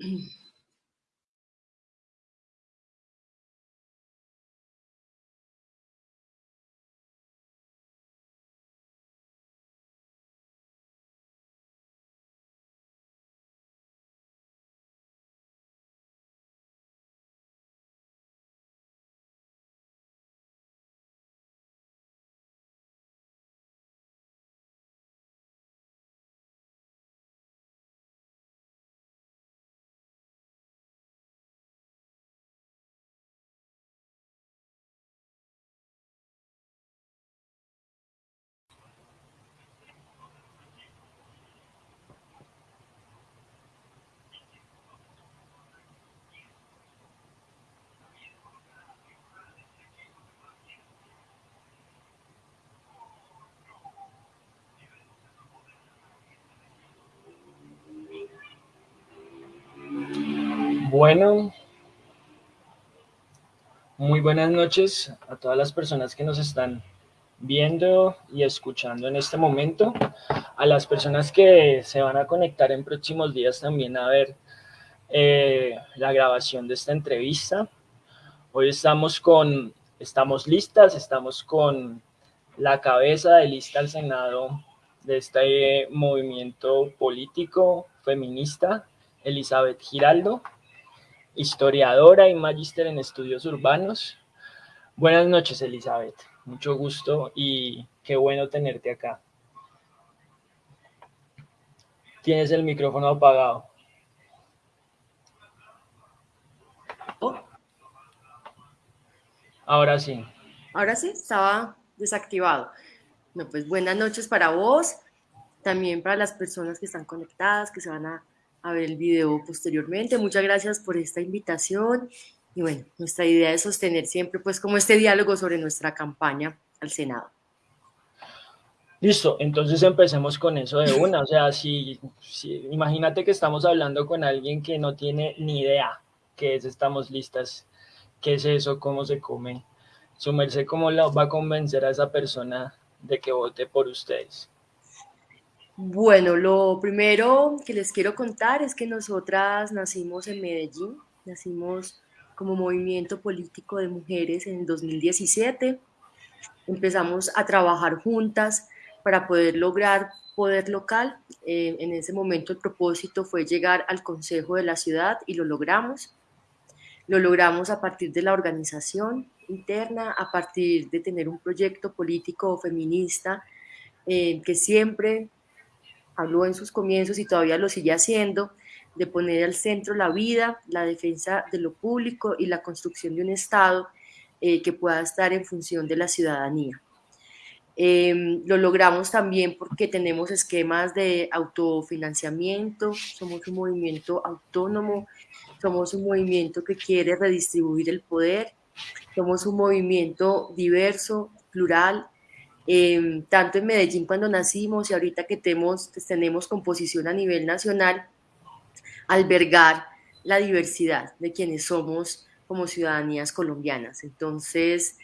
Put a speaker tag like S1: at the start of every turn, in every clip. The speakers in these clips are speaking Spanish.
S1: mm Bueno, muy buenas noches a todas las personas que nos están viendo y escuchando en este momento, a las personas que se van a conectar en próximos días también a ver eh, la grabación de esta entrevista. Hoy estamos con, estamos listas, estamos con la cabeza de lista al Senado de este movimiento político feminista, Elizabeth Giraldo historiadora y magíster en estudios urbanos. Buenas noches, Elizabeth. Mucho gusto y qué bueno tenerte acá. Tienes el micrófono apagado.
S2: Oh.
S1: Ahora sí.
S2: Ahora sí, estaba desactivado. No, pues buenas noches para vos, también para las personas que están conectadas, que se van a a ver el video posteriormente. Muchas gracias por esta invitación y bueno, nuestra idea es sostener siempre pues como este diálogo sobre nuestra campaña al Senado.
S1: Listo, entonces empecemos con eso de una, o sea, si, imagínate que estamos hablando con alguien que no tiene ni idea qué es Estamos Listas, qué es eso, cómo se come, su merced, cómo va a convencer a esa persona de que vote por ustedes.
S2: Bueno, lo primero que les quiero contar es que nosotras nacimos en Medellín, nacimos como movimiento político de mujeres en el 2017. Empezamos a trabajar juntas para poder lograr poder local. Eh, en ese momento el propósito fue llegar al Consejo de la Ciudad y lo logramos. Lo logramos a partir de la organización interna, a partir de tener un proyecto político feminista eh, que siempre habló en sus comienzos y todavía lo sigue haciendo, de poner al centro la vida, la defensa de lo público y la construcción de un Estado eh, que pueda estar en función de la ciudadanía. Em, lo logramos también porque tenemos esquemas de autofinanciamiento, somos un movimiento autónomo, somos un movimiento que quiere redistribuir el poder, somos un movimiento diverso, plural, Em, tanto en Medellín cuando nacimos y ahorita que tenemos, pues, tenemos composición a nivel nacional, albergar la diversidad de quienes somos como ciudadanías colombianas. Entonces,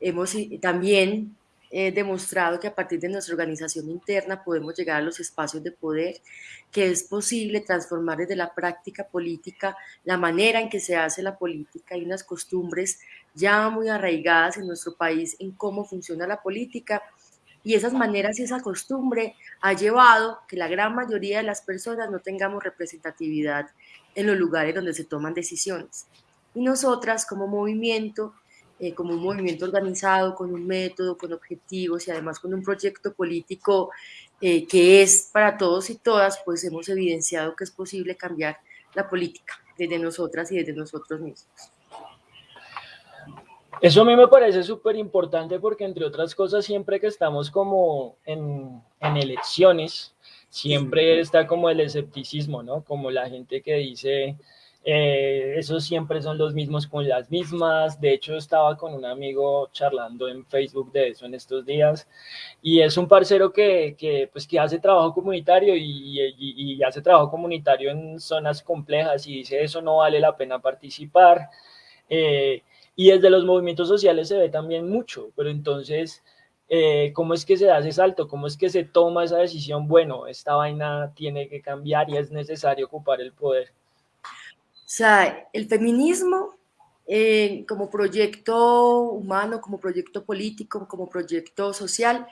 S2: hemos también eh, demostrado que a partir de nuestra organización interna podemos llegar a los espacios de poder, que es posible transformar desde la práctica política la manera en que se hace la política y unas costumbres ya muy arraigadas en nuestro país en cómo funciona la política y esas maneras y esa costumbre ha llevado que la gran mayoría de las personas no tengamos representatividad en los lugares donde se toman decisiones. Y nosotras como movimiento, eh, como un movimiento organizado, con un método, con objetivos y además con un proyecto político eh, que es para todos y todas, pues hemos evidenciado que es posible cambiar la política desde nosotras y desde nosotros mismos.
S1: Eso a mí me parece súper importante porque, entre otras cosas, siempre que estamos como en, elecciones, siempre está como el escepticismo, ¿no? Como la gente que dice, eh, esos siempre son los mismos con las mismas. De hecho, estaba con un amigo charlando en Facebook de eso en estos días. Y es un parcero que, que pues, que hace trabajo comunitario y, y, hace trabajo comunitario en zonas complejas y dice, eso no vale la pena participar. Eh, y desde los movimientos sociales se ve también mucho, pero entonces, eh, ¿cómo es que se da ese salto? ¿Cómo es que se toma esa decisión? Bueno, esta vaina tiene que cambiar y es necesario ocupar el poder.
S2: sea, el feminismo eh, como proyecto humano, como proyecto político, como proyecto social,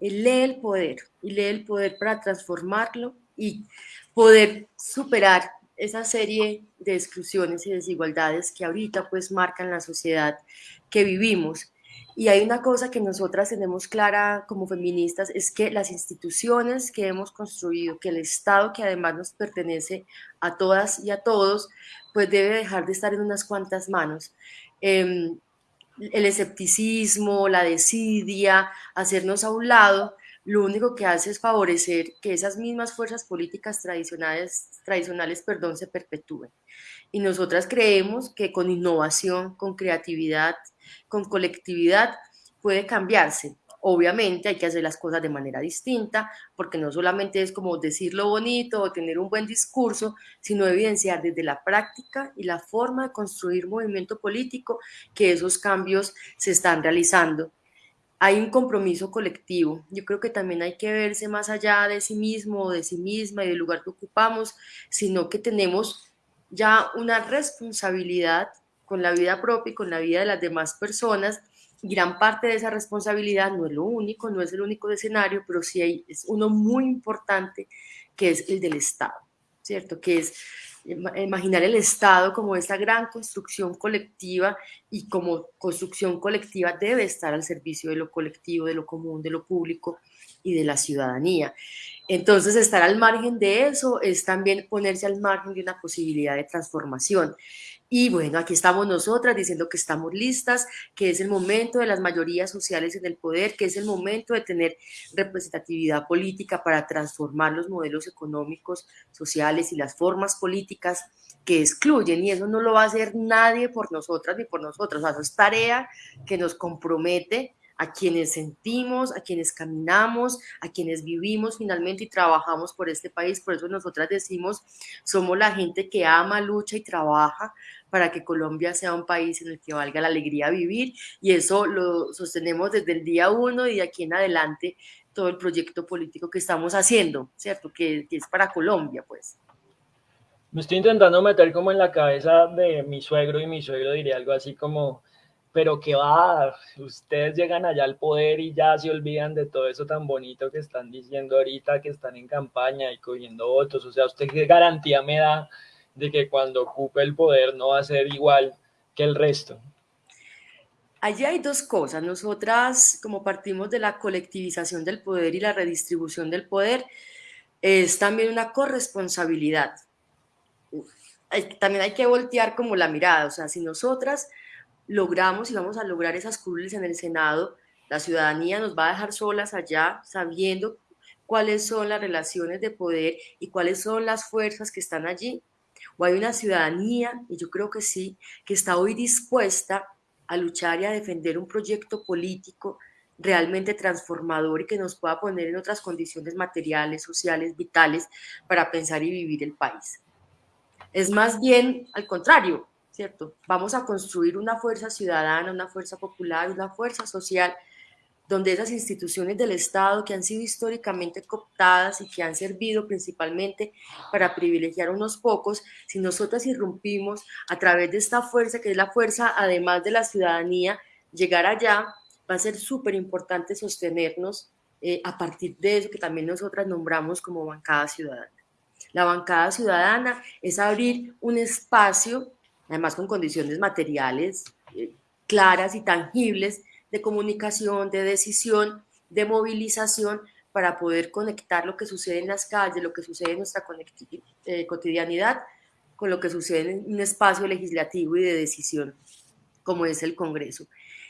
S2: lee el poder y lee el poder para transformarlo y poder superar esa serie de exclusiones y desigualdades que ahorita pues marcan la sociedad que vivimos. Y hay una cosa que nosotras tenemos clara como feministas, es que las instituciones que hemos construido, que el Estado que además nos pertenece a todas y a todos, pues debe dejar de estar en unas cuantas manos. Em, el escepticismo, la desidia, hacernos a un lado, lo único que hace es favorecer que esas mismas fuerzas políticas tradicionales, tradicionales perdón, se perpetúen. Y nosotras creemos que con innovación, con creatividad, con colectividad puede cambiarse. Obviamente hay que hacer las cosas de manera distinta, porque no solamente es como decir lo bonito o tener un buen discurso, sino evidenciar desde la práctica y la forma de construir movimiento político que esos cambios se están realizando hay un compromiso colectivo. Yo creo que también hay que verse más allá de sí mismo, de sí misma y del lugar que ocupamos, sino que tenemos ya una responsabilidad con la vida propia y con la vida de las demás personas. Gran parte de esa responsabilidad no es lo único, no es el único escenario, pero sí es uno muy importante que es el del Estado, ¿cierto? Que es imaginar el Estado como esa gran construcción colectiva y como construcción colectiva debe estar al servicio de lo colectivo, de lo común, de lo público y de la ciudadanía. Entonces, estar al margen de eso es también ponerse al margen de una posibilidad de transformación. Y bueno, aquí estamos nosotras diciendo que estamos listas, que es el momento de las mayorías sociales en el poder, que es el momento de tener representatividad política para transformar los modelos económicos, sociales y las formas políticas que excluyen. Y eso no lo va a hacer nadie por nosotras ni por nosotros. O sea, eso es tarea que nos compromete a quienes sentimos, a quienes caminamos, a quienes vivimos finalmente y trabajamos por este país. Por eso nosotras decimos, somos la gente que ama, lucha y trabaja para que Colombia sea un país en el que valga la alegría vivir y eso lo sostenemos desde el día uno y de aquí en adelante todo el proyecto político que estamos haciendo, ¿cierto? Que, que es para Colombia, pues.
S1: Me estoy intentando meter como en la cabeza de mi suegro y mi suegro diría algo así como, pero que va, ustedes llegan allá al poder y ya se olvidan de todo eso tan bonito que están diciendo ahorita, que están en campaña y cogiendo votos, o sea, ¿usted qué garantía me da de que cuando ocupe el poder no va a ser igual que el resto?
S2: Allí hay dos cosas. Nosotras, como partimos de la colectivización del poder y la redistribución del poder, es también una corresponsabilidad. También hay que voltear como la mirada, o sea, si nosotras logramos y vamos a lograr esas curules en el Senado, la ciudadanía nos va a dejar solas allá sabiendo cuáles son las relaciones de poder y cuáles son las fuerzas que están allí. O hay una ciudadanía, y yo creo que sí, que está hoy dispuesta a luchar y a defender un proyecto político realmente transformador y que nos pueda poner en otras condiciones materiales, sociales, vitales para pensar y vivir el país. Es más bien al contrario, ¿cierto? Vamos a construir una fuerza ciudadana, una fuerza popular, una fuerza social, donde esas instituciones del Estado que han sido históricamente cooptadas y que han servido principalmente para privilegiar a unos pocos, si nosotras irrumpimos a través de esta fuerza, que es la fuerza además de la ciudadanía, llegar allá, va a ser súper importante sostenernos eh, a partir de eso que también nosotras nombramos como bancada ciudadana. La bancada ciudadana es abrir un espacio además con condiciones materiales eh, claras y tangibles de comunicación, de decisión, de movilización para poder conectar lo que sucede en las calles, lo que sucede en nuestra eh, cotidianidad, con lo que sucede en un espacio legislativo y de decisión como es el Congreso.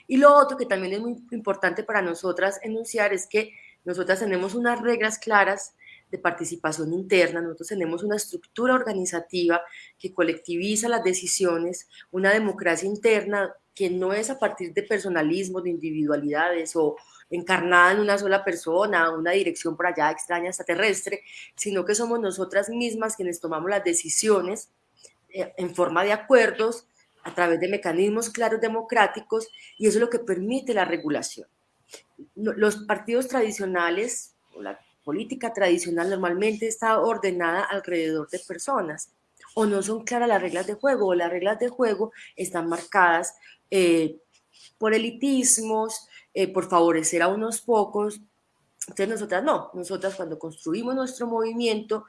S2: Y lo otro que también es muy importante para nosotras enunciar es que nosotras tenemos unas reglas claras de participación interna, nosotros tenemos una estructura organizativa que colectiviza las decisiones, una democracia interna que no es a partir de personalismo, de individualidades o encarnada en una sola persona, una dirección por allá extraña, extraterrestre, sino que somos nosotras mismas quienes tomamos las decisiones eh, en forma de acuerdos a través de mecanismos claros democráticos y eso es lo que permite la regulación. Los partidos tradicionales, o la política tradicional normalmente está ordenada alrededor de personas o no son claras las reglas de juego, o las reglas de juego están marcadas eh, por elitismos, eh, por favorecer a unos pocos, entonces nosotras no, nosotras cuando construimos nuestro movimiento,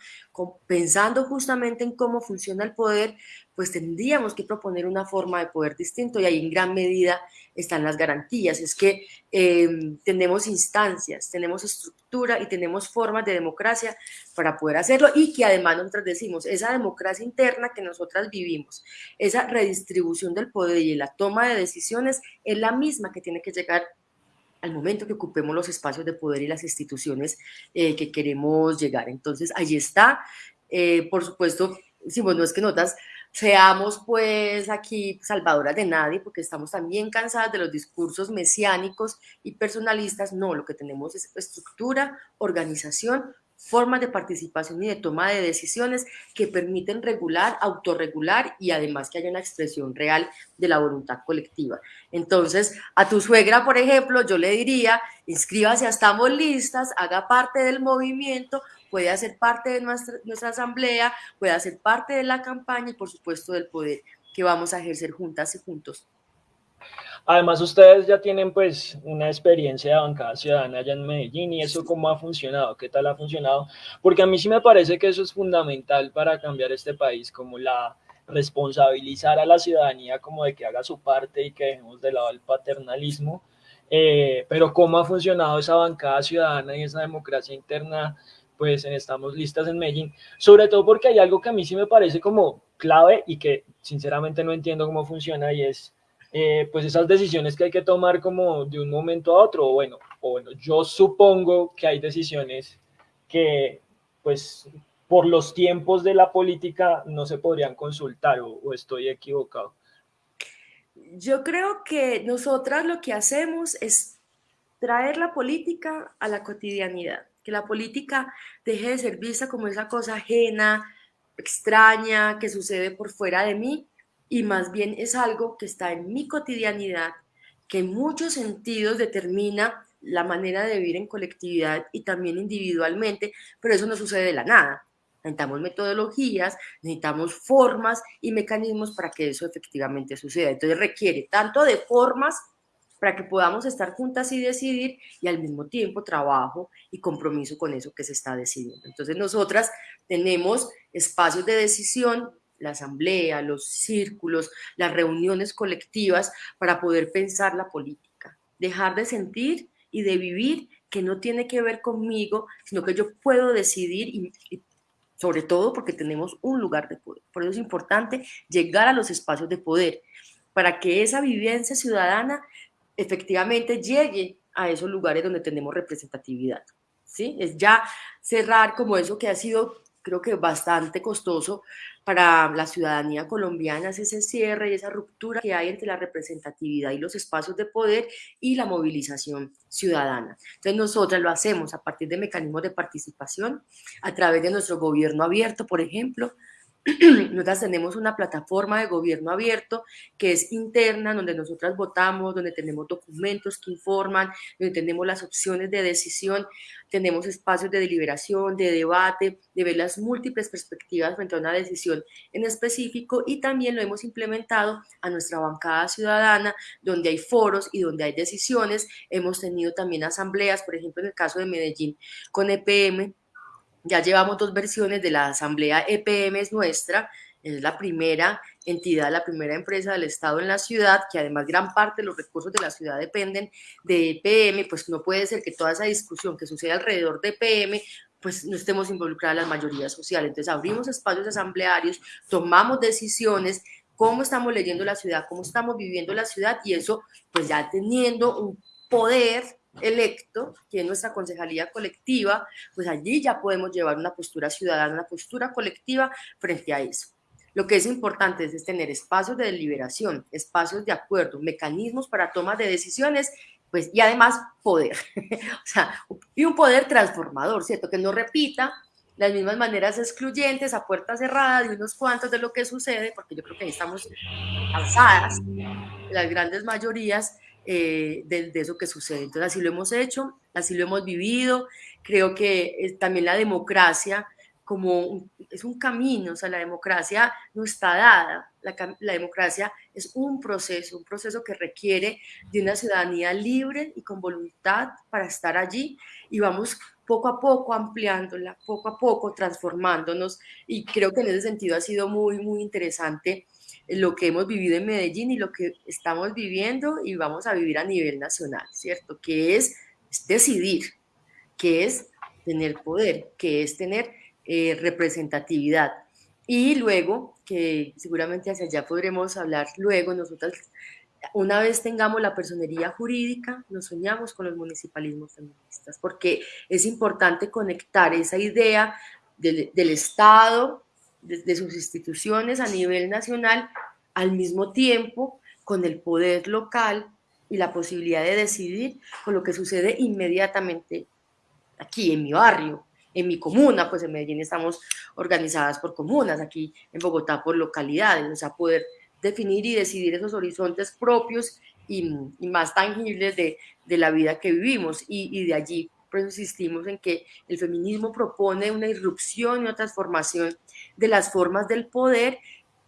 S2: pensando justamente en cómo funciona el poder, pues tendríamos que proponer una forma de poder distinto y ahí en gran medida están las garantías. Es que em, tenemos instancias, tenemos estructura y tenemos formas de democracia para poder hacerlo y que además nosotras decimos, esa democracia interna que nosotras vivimos, esa redistribución del poder y la toma de decisiones es la misma que tiene que llegar al momento que ocupemos los espacios de poder y las instituciones eh, que queremos llegar. Entonces, allí está. Eh, por supuesto, si no es que notas, seamos pues aquí salvadoras de nadie, porque estamos también cansadas de los discursos mesiánicos y personalistas. No, lo que tenemos es estructura, organización, formas de participación y de toma de decisiones que permiten regular, autorregular y además que haya una expresión real de la voluntad colectiva. Entonces, a tu suegra, por ejemplo, yo le diría, inscríbase a Estamos Listas, haga parte del movimiento, puede hacer parte de nuestra, nuestra asamblea, puede hacer parte de la campaña y por supuesto del poder que vamos a ejercer juntas y juntos.
S1: Además, ustedes ya tienen pues una experiencia de bancada ciudadana allá en Medellín y eso cómo ha funcionado, qué tal ha funcionado, porque a mí sí me parece que eso es fundamental para cambiar este país, como la responsabilizar a la ciudadanía como de que haga su parte y que dejemos de lado el paternalismo, eh, pero cómo ha funcionado esa bancada ciudadana y esa democracia interna pues en Estamos Listas en Medellín, sobre todo porque hay algo que a mí sí me parece como clave y que sinceramente no entiendo cómo funciona y es eh, pues esas decisiones que hay que tomar como de un momento a otro, bueno, o bueno, yo supongo que hay decisiones que pues por los tiempos de la política no se podrían consultar o, o estoy equivocado.
S2: Yo creo que nosotras lo que hacemos es traer la política a la cotidianidad, que la política deje de ser vista como esa cosa ajena, extraña, que sucede por fuera de mí, y más bien es algo que está en mi cotidianidad, que en muchos sentidos determina la manera de vivir en colectividad y también individualmente, pero eso no sucede de la nada. Necesitamos metodologías, necesitamos formas y mecanismos para que eso efectivamente suceda. Entonces requiere tanto de formas para que podamos estar juntas y decidir y al mismo tiempo trabajo y compromiso con eso que se está decidiendo. Entonces nosotras tenemos espacios de decisión la asamblea, los círculos, las reuniones colectivas para poder pensar la política. Dejar de sentir y de vivir que no tiene que ver conmigo, sino que yo puedo decidir y, sobre todo porque tenemos un lugar de poder. Por eso es importante llegar a los espacios de poder, para que esa vivencia ciudadana efectivamente llegue a esos lugares donde tenemos representatividad. ¿sí? Es ya cerrar como eso que ha sido creo que bastante costoso para la ciudadanía colombiana es ese cierre y esa ruptura que hay entre la representatividad y los espacios de poder y la movilización ciudadana. Entonces nosotras lo hacemos a partir de mecanismos de participación, a través de nuestro gobierno abierto, por ejemplo, nosotras tenemos una plataforma de gobierno abierto que es interna, donde nosotras votamos, donde tenemos documentos que informan, donde tenemos las opciones de decisión, tenemos espacios de deliberación, de debate, de ver las múltiples perspectivas frente a una decisión en específico y también lo hemos implementado a nuestra bancada ciudadana, donde hay foros y donde hay decisiones. Hemos tenido también asambleas, por ejemplo, en el caso de Medellín con EPM, ya llevamos dos versiones de la asamblea EPM es nuestra, es la primera entidad, la primera empresa del Estado en la ciudad, que además gran parte de los recursos de la ciudad dependen de EPM, pues no puede ser que toda esa discusión que sucede alrededor de EPM pues no estemos involucradas las mayorías sociales. Entonces abrimos espacios asamblearios, tomamos decisiones, cómo estamos leyendo la ciudad, cómo estamos viviendo la ciudad y eso pues ya teniendo un poder electo, que es nuestra concejalía colectiva, pues allí ya podemos llevar una postura ciudadana, una postura colectiva frente a eso. Lo que es importante es, tener espacios de deliberación, espacios de acuerdo, mecanismos para toma de decisiones, pues, y además poder, y un poder transformador, ¿cierto? Que no repita las mismas maneras excluyentes a puerta cerrada de unos cuantos de lo que sucede, porque yo creo que estamos cansadas, las grandes mayorías, eh, de, eso que sucede. Entonces así lo hemos hecho, así lo hemos vivido. Creo que también la democracia como es un camino, o sea, la democracia no está dada, la, la, democracia es un proceso, un proceso que requiere de una ciudadanía libre y con voluntad para estar allí y vamos poco a poco ampliándola, poco a poco transformándonos y creo que en ese sentido ha sido muy, muy interesante lo que hemos vivido en Medellín y lo que estamos viviendo y vamos a vivir a nivel nacional, ¿cierto? Que es, decidir, que es tener poder, que es tener eh, representatividad. Y luego, que seguramente hacia allá podremos hablar luego, nosotras, una vez tengamos la personería jurídica, nos soñamos con los municipalismos feministas, porque es importante conectar esa idea del, Estado, de, sus instituciones a nivel nacional, al mismo tiempo con el poder local y la posibilidad de decidir con lo que sucede inmediatamente aquí en mi barrio, en mi comuna, pues en Medellín estamos organizadas por comunas, aquí en Bogotá por localidades, o sea, poder definir y decidir esos horizontes propios y, más tangibles de, de, la vida que vivimos. Y, y de allí pues insistimos en que el feminismo propone una irrupción y una transformación de las formas del poder,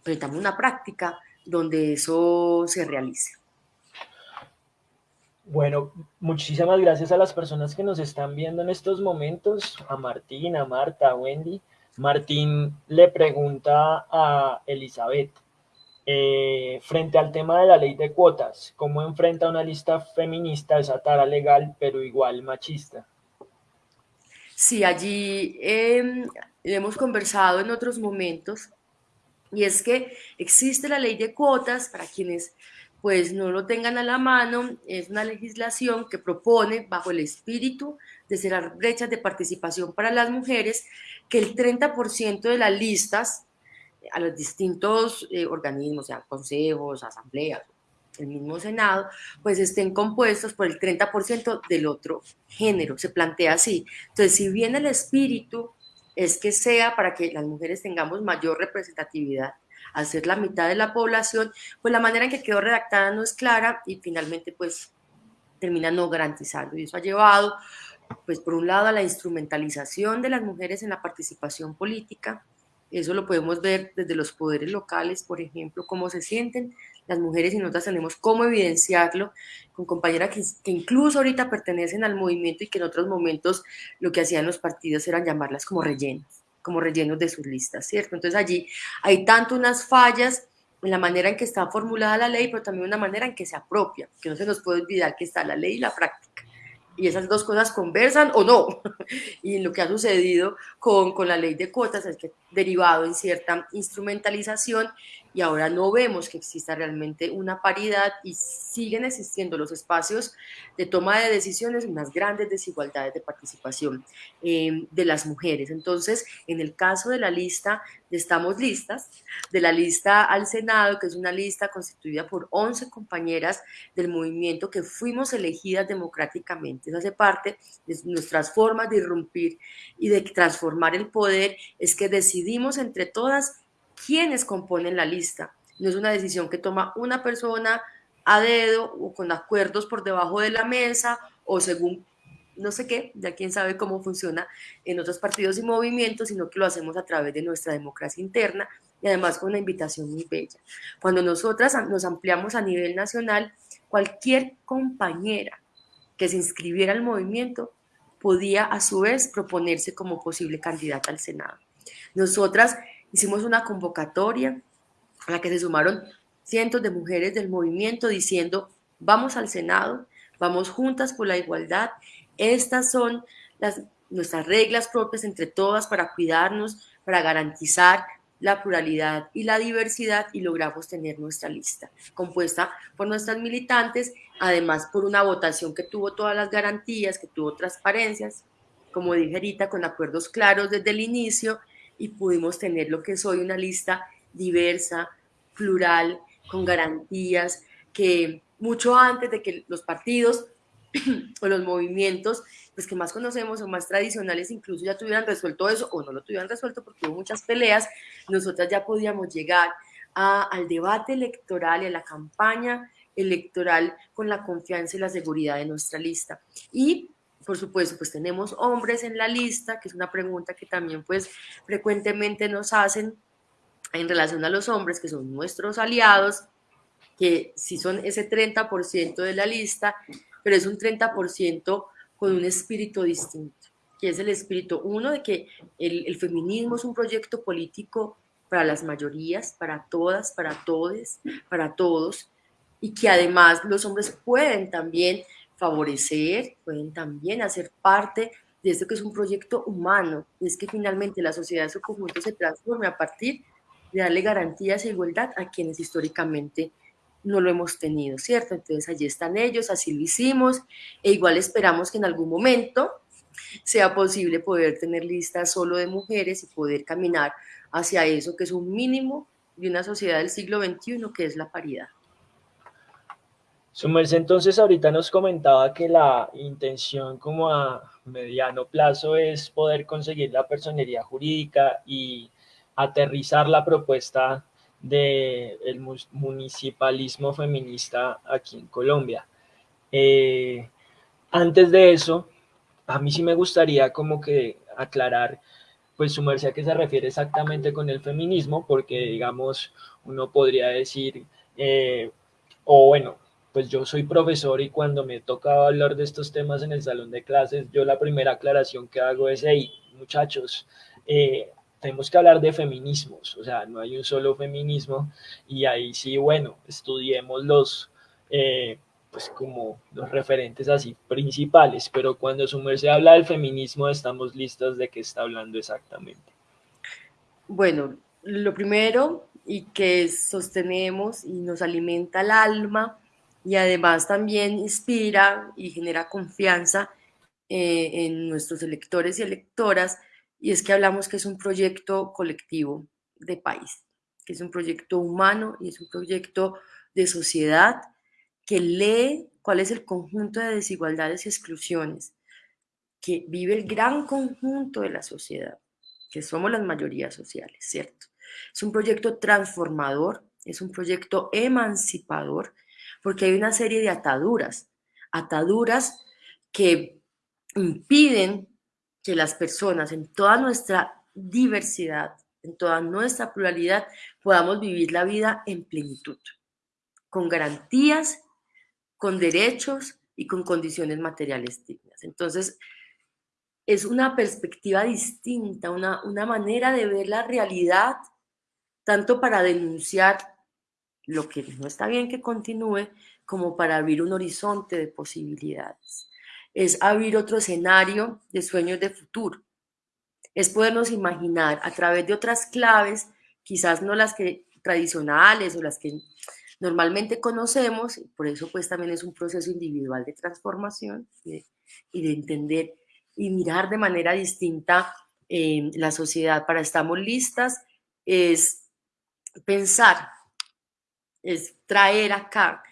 S2: pero una práctica donde eso se realice.
S1: Bueno, muchísimas gracias a las personas que nos están viendo en estos momentos, a Martín, a Marta, a Wendy. Martín le pregunta a Elizabeth, eh, frente al tema de la ley de cuotas, ¿cómo enfrenta una lista feminista esa tara legal, pero igual machista?
S2: Sí, allí eh, hemos conversado en otros momentos, y es que existe la ley de cuotas para quienes pues no lo tengan a la mano, es una legislación que propone, bajo el espíritu de cerrar brechas de participación para las mujeres, que el 30% de las listas a los distintos eh, organismos, sean consejos, asambleas, el mismo Senado, pues estén compuestos por el 30% del otro género, se plantea así. Entonces, si bien el espíritu es que sea para que las mujeres tengamos mayor representatividad, ser la mitad de la población, pues la manera en que quedó redactada no es clara y finalmente pues termina no garantizando. Y eso ha llevado, pues por un lado, a la instrumentalización de las mujeres en la participación política. Eso lo podemos ver desde los poderes locales, por ejemplo, cómo se sienten las mujeres y nosotras tenemos cómo evidenciarlo con compañeras que, que, incluso ahorita pertenecen al movimiento y que en otros momentos lo que hacían los partidos eran llamarlas como rellenas como rellenos de sus listas, ¿cierto? Entonces allí hay tanto unas fallas en la manera en que está formulada la ley, pero también una manera en que se apropia, que no se nos puede olvidar que está la ley y la práctica y esas dos cosas conversan o no. Y lo que ha sucedido con, con, la ley de cuotas es que derivado en cierta instrumentalización y ahora no vemos que exista realmente una paridad y siguen existiendo los espacios de toma de decisiones, unas grandes desigualdades de participación eh, de las mujeres. Entonces, en el caso de la lista de Estamos Listas, de la lista al Senado, que es una lista constituida por 11 compañeras del movimiento que fuimos elegidas democráticamente, eso hace parte de nuestras formas de irrumpir y de transformar el poder, es que decidimos entre todas quiénes componen la lista. No es una decisión que toma una persona a dedo o con acuerdos por debajo de la mesa o según no sé qué, ya quién sabe cómo funciona en otros partidos y movimientos, sino que lo hacemos a través de nuestra democracia interna y además con una invitación muy bella. Cuando nosotras nos ampliamos a nivel nacional, cualquier compañera que se inscribiera al movimiento podía a su vez proponerse como posible candidata al Senado. Nosotras hicimos una convocatoria a la que se sumaron cientos de mujeres del movimiento diciendo, vamos al Senado, vamos juntas por la igualdad, estas son las, nuestras reglas propias entre todas para cuidarnos, para garantizar la pluralidad y la diversidad y logramos tener nuestra lista compuesta por nuestras militantes, además por una votación que tuvo todas las garantías, que tuvo transparencias, como dije ahorita, con acuerdos claros desde el inicio y pudimos tener lo que es hoy una lista diversa, plural, con garantías, que mucho antes de que los partidos o los movimientos, pues que más conocemos o más tradicionales, incluso ya tuvieran resuelto eso o no lo tuvieran resuelto porque hubo muchas peleas, nosotras ya podíamos llegar al debate electoral y a la campaña electoral con la confianza y la seguridad de nuestra lista. Y por supuesto, pues tenemos hombres en la lista, que es una pregunta que también pues frecuentemente nos hacen en relación a los hombres, que son nuestros aliados, que sí son ese 30% de la lista, pero es un 30% con un espíritu distinto, que es el espíritu, uno, de que el, el feminismo es un proyecto político para las mayorías, para todas, para todos, para todos, y que además los hombres pueden también favorecer, pueden también hacer parte de esto que es un proyecto humano, y es que finalmente la sociedad en su conjunto se transforme a partir de darle garantías e igualdad a quienes históricamente no lo hemos tenido, ¿cierto? Entonces allí están ellos, así lo hicimos, e igual esperamos que en algún momento sea posible poder tener listas solo de mujeres y poder caminar hacia eso que es un mínimo de una sociedad del siglo XXI, que es la paridad.
S1: Su entonces ahorita nos comentaba que la intención como a mediano plazo es poder conseguir la personería jurídica y aterrizar la propuesta del municipalismo feminista aquí en Colombia. Eh, antes de eso, a mí sí me gustaría como que aclarar, pues su merced a qué se refiere exactamente con el feminismo, porque digamos, uno podría decir, eh, o bueno, pues yo soy profesor y cuando me toca hablar de estos temas en el salón de clases, yo la primera aclaración que hago es, hey, muchachos, eh, tenemos que hablar de feminismos, o sea, no hay un solo feminismo y ahí sí, bueno, estudiemos los, eh, pues como los referentes así principales, pero cuando su merced habla del feminismo estamos listos de qué está hablando exactamente.
S2: Bueno, lo primero y que sostenemos y nos alimenta el alma y además también inspira y genera confianza eh, en nuestros electores y electoras, y es que hablamos que es un proyecto colectivo de país, que es un proyecto humano y es un proyecto de sociedad que lee cuál es el conjunto de desigualdades y exclusiones que vive el gran conjunto de la sociedad, que somos las mayorías sociales, ¿cierto? Es un proyecto transformador, es un proyecto emancipador, porque hay una serie de ataduras, ataduras que impiden que las personas en toda nuestra diversidad, en toda nuestra pluralidad, podamos vivir la vida en plenitud, con garantías, con derechos y con condiciones materiales dignas. Entonces, es una perspectiva distinta, una, una manera de ver la realidad, tanto para denunciar lo que no está bien que continúe, como para abrir un horizonte de posibilidades. Es abrir otro escenario de sueños de futuro. Es podernos imaginar a través de otras claves, quizás no las que tradicionales o las que normalmente conocemos, por eso pues también es un proceso individual de transformación y de, entender y mirar de manera distinta eh, la sociedad para estamos listas, es pensar es traer acá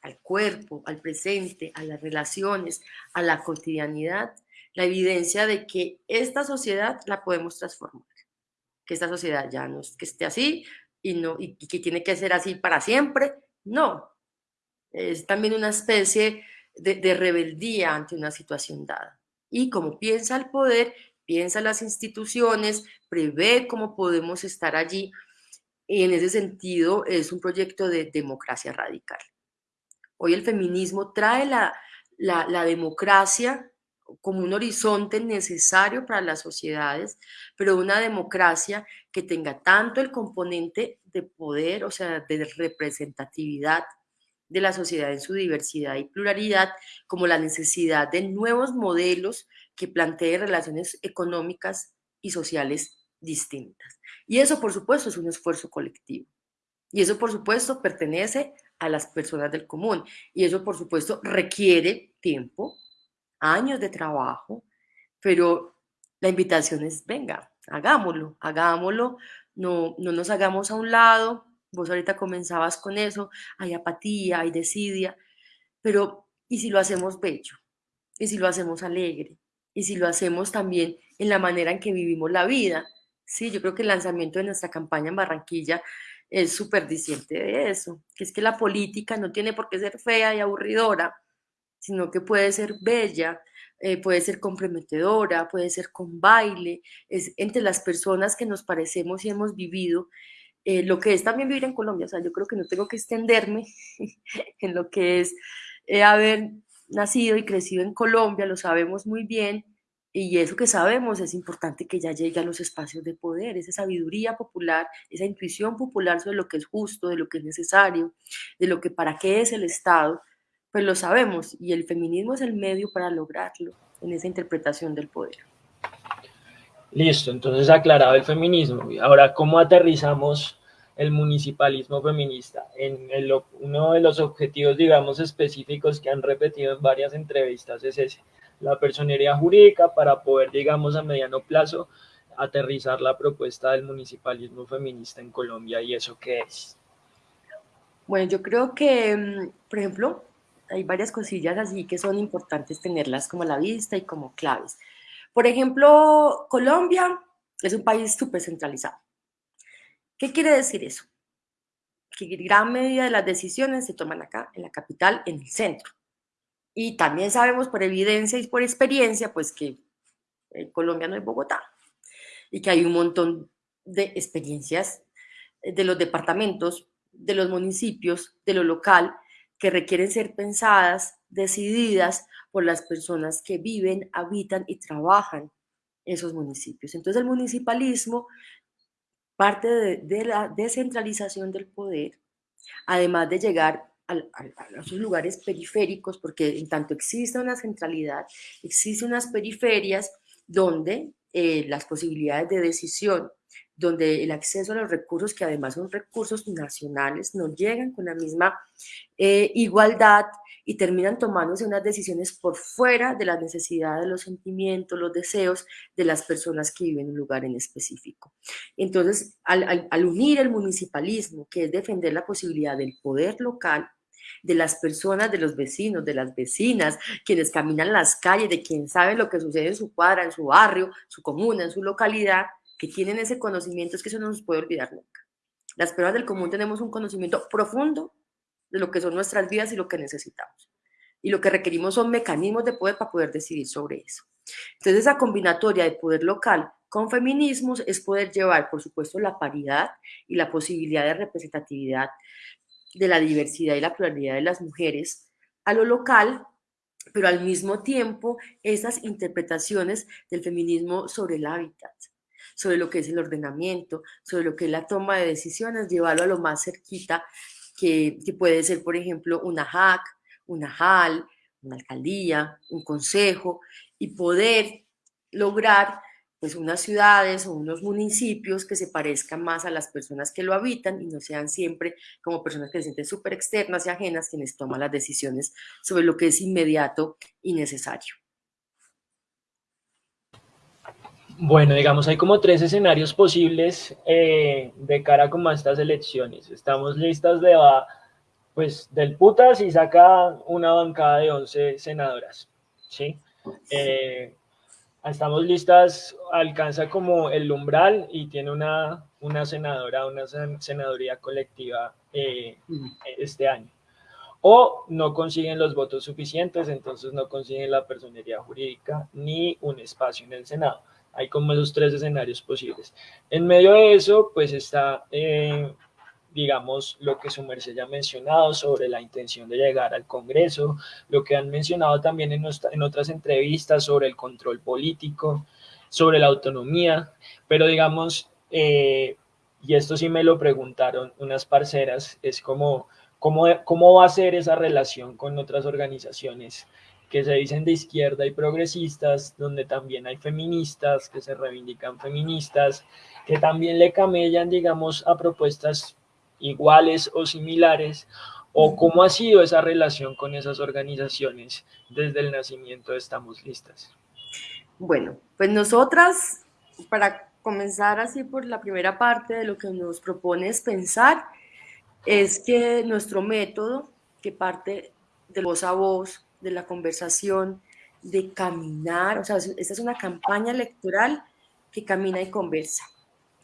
S2: al cuerpo, al presente, a las relaciones, a la cotidianidad, la evidencia de que esta sociedad la podemos transformar, que esta sociedad ya no es que esté así y, no, y que tiene que ser así para siempre, no, es también una especie de, de rebeldía ante una situación dada. Y como piensa el poder, piensa las instituciones, prevé cómo podemos estar allí y en ese sentido es un proyecto de democracia radical. Hoy el feminismo trae la, la, democracia como un horizonte necesario para las sociedades, pero una democracia que tenga tanto el componente de poder, o sea, de representatividad de la sociedad en su diversidad y pluralidad, como la necesidad de nuevos modelos que planteen relaciones económicas y sociales distintas. Y eso, por supuesto, es un esfuerzo colectivo. Y eso, por supuesto, pertenece a las personas del común. Y eso, por supuesto, requiere tiempo, años de trabajo, pero la invitación es, venga, hagámoslo, hagámoslo, no, no nos hagamos a un lado. Vos ahorita comenzabas con eso, hay apatía, hay desidia, pero ¿y si lo hacemos bello? ¿Y si lo hacemos alegre? ¿Y si lo hacemos también en la manera en que vivimos la vida? Sí, yo creo que el lanzamiento de nuestra campaña en Barranquilla es súper diciente de eso, que es que la política no tiene por qué ser fea y aburridora, sino que puede ser bella, eh, puede ser comprometedora, puede ser con baile, es entre las personas que nos parecemos y hemos vivido eh, lo que es también vivir en Colombia. O sea, yo creo que no tengo que extenderme en lo que es eh, haber nacido y crecido en Colombia, lo sabemos muy bien, y eso que sabemos es importante que ya llegue a los espacios de poder, esa sabiduría popular, esa intuición popular sobre lo que es justo, de lo que es necesario, de lo que para qué es el Estado, pues lo sabemos y el feminismo es el medio para lograrlo en esa interpretación del poder.
S1: Listo, entonces aclarado el feminismo. Ahora, ¿cómo aterrizamos el municipalismo feminista? En uno de los objetivos, digamos, específicos que han repetido en varias entrevistas es ese, la personería jurídica para poder, digamos, a mediano plazo aterrizar la propuesta del municipalismo feminista en Colombia y eso qué es.
S2: Bueno, yo creo que, mm, por ejemplo, hay varias cosillas así que son importantes tenerlas como a la vista y como claves. Por ejemplo, Colombia es un país súper centralizado. ¿Qué quiere decir eso? Que gran medida de las decisiones se toman acá, en la capital, en el centro. Y también sabemos por evidencia y por experiencia, pues que Colombia no es Bogotá y que hay un montón de experiencias de los departamentos, de los municipios, de lo local, que requieren ser pensadas, decididas por las personas que viven, habitan y trabajan esos municipios. Entonces el municipalismo parte de, la descentralización del poder, además de llegar a, esos lugares periféricos, porque en tanto existe una centralidad, existen unas periferias donde eh, las posibilidades de decisión donde el acceso a los recursos, que además son recursos nacionales, no llegan con la misma eh, igualdad y terminan tomándose unas decisiones por fuera de las necesidades, los sentimientos, los deseos de las personas que viven en un lugar en específico. Entonces, al unir el municipalismo, que es defender la posibilidad del poder local, de las personas, de los vecinos, de las vecinas, quienes caminan las calles, de quien sabe lo que sucede en su cuadra, en su barrio, su comuna, en su localidad, que tienen ese conocimiento, es que eso no nos puede olvidar nunca. Las personas del común tenemos un conocimiento profundo de lo que son nuestras vidas y lo que necesitamos. Y lo que requerimos son mecanismos de poder para poder decidir sobre eso. Entonces, esa combinatoria de poder local con feminismos es poder llevar, por supuesto, la paridad y la posibilidad de representatividad de la diversidad y la pluralidad de las mujeres a lo local, pero al mismo tiempo esas interpretaciones del feminismo sobre el hábitat, sobre lo que es el ordenamiento, sobre lo que es la toma de decisiones, llevarlo a lo más cerquita, que, puede ser, por ejemplo, una JAC, una JAL, una alcaldía, un consejo, y poder lograr pues unas ciudades o unos municipios que se parezcan más a las personas que lo habitan y no sean siempre como personas que se sienten súper externas y ajenas quienes toman las decisiones sobre lo que es inmediato y necesario.
S1: Bueno, digamos, hay como tres escenarios posibles eh, de cara como a estas elecciones. Estamos listas de, pues, del putas y saca una bancada de 11 senadoras, ¿sí? Eh, estamos listas, alcanza como el umbral y tiene una, una senadora, una senaduría colectiva eh, este año. O no consiguen los votos suficientes, entonces no consiguen la personería jurídica ni un espacio en el Senado. Hay como esos tres escenarios posibles. En medio de eso, pues está, eh, digamos, lo que su merced ya ha mencionado sobre la intención de llegar al Congreso, lo que han mencionado también en, en otras entrevistas sobre el control político, sobre la autonomía, pero digamos, eh, y esto sí me lo preguntaron unas parceras, es como, ¿cómo, cómo va a ser esa relación con otras organizaciones que se dicen de izquierda y progresistas, donde también hay feministas que se reivindican feministas, que también le camellan, digamos, a propuestas iguales o similares, o cómo ha sido esa relación con esas organizaciones desde el nacimiento de Estamos Listas.
S2: Bueno, pues nosotras, para comenzar así por la primera parte de lo que nos propone es pensar, es que nuestro método, que parte de voz a voz, de la conversación, de caminar, o sea, esta es una campaña electoral que camina y conversa.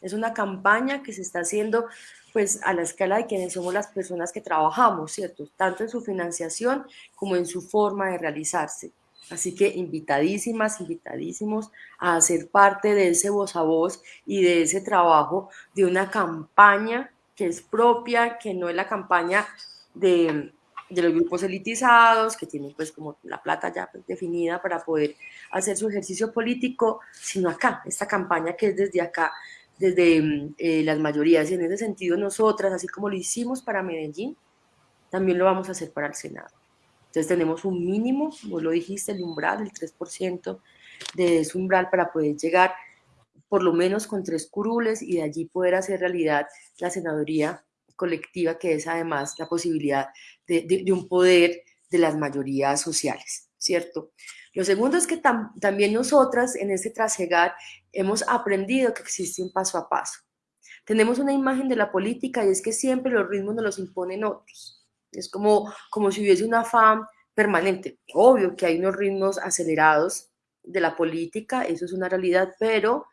S2: Es una campaña que se está haciendo pues a la escala de quienes somos las personas que trabajamos, ¿cierto? Tanto en su financiación como en su forma de realizarse. Así que invitadísimas, invitadísimos a ser parte de ese voz a voz y de ese trabajo de una campaña que es propia, que no es la campaña de, de los grupos elitizados, que tienen pues como la plata ya definida para poder hacer su ejercicio político, sino acá, esta campaña que es desde acá, desde eh, las mayorías. Y en ese sentido nosotras, así como lo hicimos para Medellín, también lo vamos a hacer para el Senado. Entonces tenemos un mínimo, vos lo dijiste, el umbral, el 3% de ese umbral para poder llegar por lo menos con tres curules y de allí poder hacer realidad la senaduría colectiva, que es además la posibilidad de, un poder de las mayorías sociales, ¿cierto? Lo segundo es que también nosotras en este trasegar hemos aprendido que existe un paso a paso. Tenemos una imagen de la política y es que siempre los ritmos nos los imponen otros. Es como, como si hubiese un afán permanente. Obvio que hay unos ritmos acelerados de la política, eso es una realidad, pero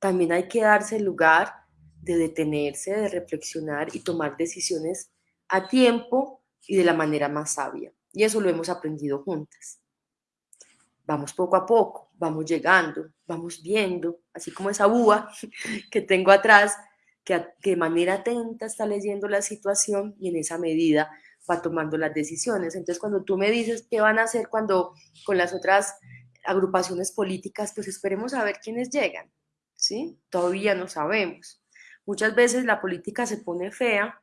S2: también hay que darse el lugar de detenerse, de reflexionar y tomar decisiones a tiempo y de la manera más sabia. Y eso lo hemos aprendido juntas. Vamos poco a poco, vamos llegando, vamos viendo, así como esa búa que tengo atrás, que, de manera atenta está leyendo la situación y en esa medida va tomando las decisiones. Entonces, cuando tú me dices qué van a hacer cuando con las otras agrupaciones políticas, pues esperemos a ver quiénes llegan, ¿sí? Todavía no sabemos. Muchas veces la política se pone fea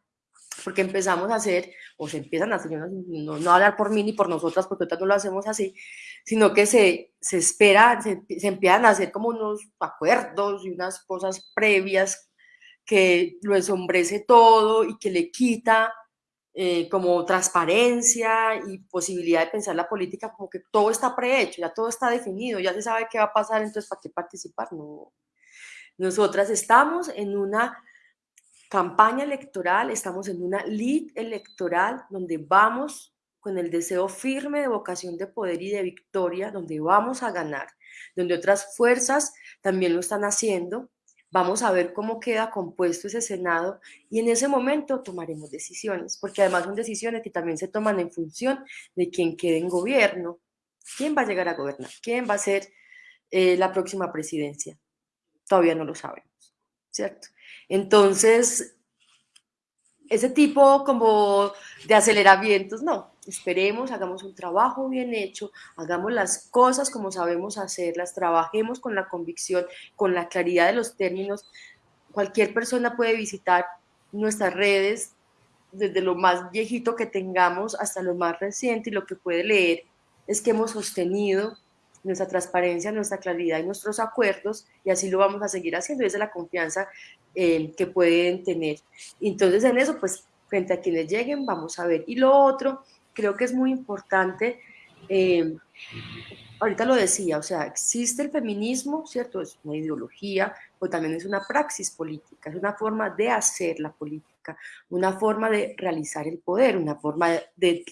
S2: porque empezamos a hacer, o se empiezan a hacer, no, no, hablar por mí ni por nosotras, porque ahorita no lo hacemos así, sino que se, se espera, se, empiezan a hacer como unos acuerdos y unas cosas previas que lo ensombrece todo y que le quita eh, como transparencia y posibilidad de pensar la política como que todo está prehecho, ya todo está definido, ya se sabe qué va a pasar, entonces ¿para qué participar? No, nosotras estamos en una campaña electoral, estamos en una lead electoral donde vamos con el deseo firme de vocación de poder y de victoria, donde vamos a ganar, donde otras fuerzas también lo están haciendo. Vamos a ver cómo queda compuesto ese Senado y en ese momento tomaremos decisiones, porque además son decisiones que también se toman en función de quién quede en gobierno, quién va a llegar a gobernar, quién va a ser eh, la próxima presidencia todavía no lo sabemos, ¿cierto? Entonces, ese tipo como de aceleramientos, no, esperemos, hagamos un trabajo bien hecho, hagamos las cosas como sabemos hacerlas, trabajemos con la convicción, con la claridad de los términos. Cualquier persona puede visitar nuestras redes, desde lo más viejito que tengamos hasta lo más reciente, y lo que puede leer es que hemos sostenido nuestra transparencia, nuestra claridad y nuestros acuerdos, y así lo vamos a seguir haciendo, y esa es la confianza eh, que pueden tener. Entonces, en eso, pues, frente a quienes lleguen, vamos a ver. Y lo otro, creo que es muy importante, eh, ahorita lo decía, o sea, existe el feminismo, ¿cierto? Es una ideología, pero también es una praxis política, es una forma de hacer la política, una forma de realizar el poder, una forma de,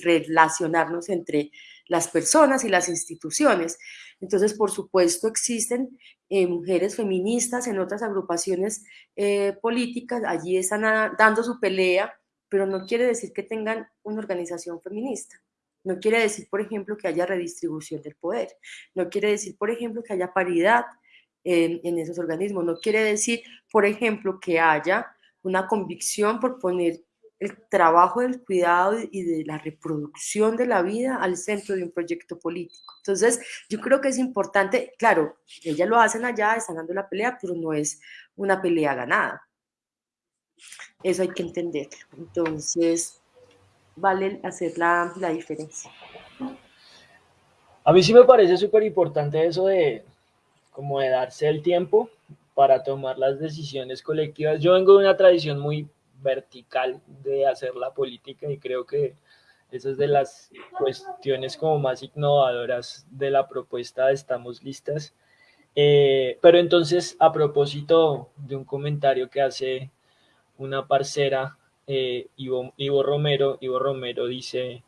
S2: relacionarnos entre las personas y las instituciones. Entonces, por supuesto, existen eh, mujeres feministas en otras agrupaciones eh, políticas, allí están dando su pelea, pero no quiere decir que tengan una organización feminista. No quiere decir, por ejemplo, que haya redistribución del poder. No quiere decir, por ejemplo, que haya paridad en, esos organismos. No quiere decir, por ejemplo, que haya una convicción por poner el trabajo del cuidado y de la reproducción de la vida al centro de un proyecto político. Entonces, yo creo que es importante, claro, ellas lo hacen allá, están dando la pelea, pero no es una pelea ganada. Eso hay que entenderlo. Entonces, vale hacer la, la diferencia.
S1: A mí sí me parece súper importante eso de como de darse el tiempo para tomar las decisiones colectivas. Yo vengo de una tradición muy vertical de hacer la política y creo que esa es de las cuestiones como más innovadoras de la propuesta Estamos Listas. Eh, pero entonces, a propósito de un comentario que hace una parcera, eh, Ivo, Ivo Romero, Ivo Romero dice,